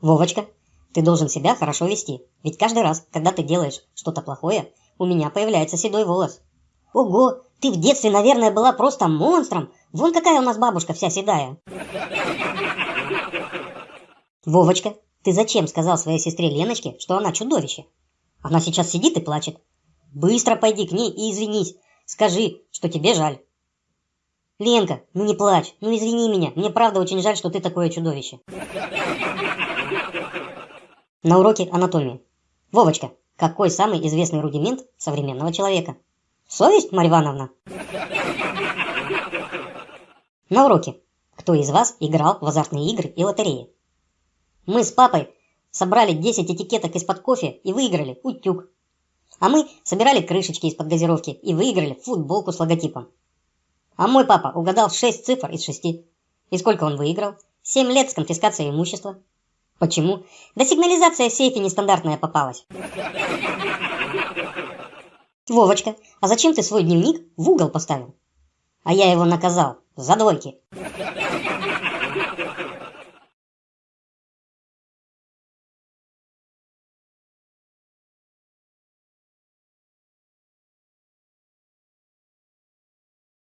Вовочка, ты должен себя хорошо вести, ведь каждый раз, когда ты делаешь что-то плохое, у меня появляется седой волос. Ого, ты в детстве, наверное, была просто монстром. Вон какая у нас бабушка вся седая. Вовочка, ты зачем сказал своей сестре Леночке, что она чудовище? Она сейчас сидит и плачет. Быстро пойди к ней и извинись. Скажи, что тебе жаль. Ленка, ну не плачь, ну извини меня. Мне правда очень жаль, что ты такое чудовище. На уроке анатомии. Вовочка, какой самый известный рудимент современного человека? Совесть, Марья Ивановна? На уроке. Кто из вас играл в азартные игры и лотереи? Мы с папой собрали 10 этикеток из-под кофе и выиграли утюг. А мы собирали крышечки из-под газировки и выиграли футболку с логотипом. А мой папа угадал 6 цифр из 6. И сколько он выиграл? 7 лет с конфискацией имущества. Почему? Да сигнализация в сейфе нестандартная попалась. Вовочка, а зачем ты свой дневник в угол поставил? А я его наказал за двойки.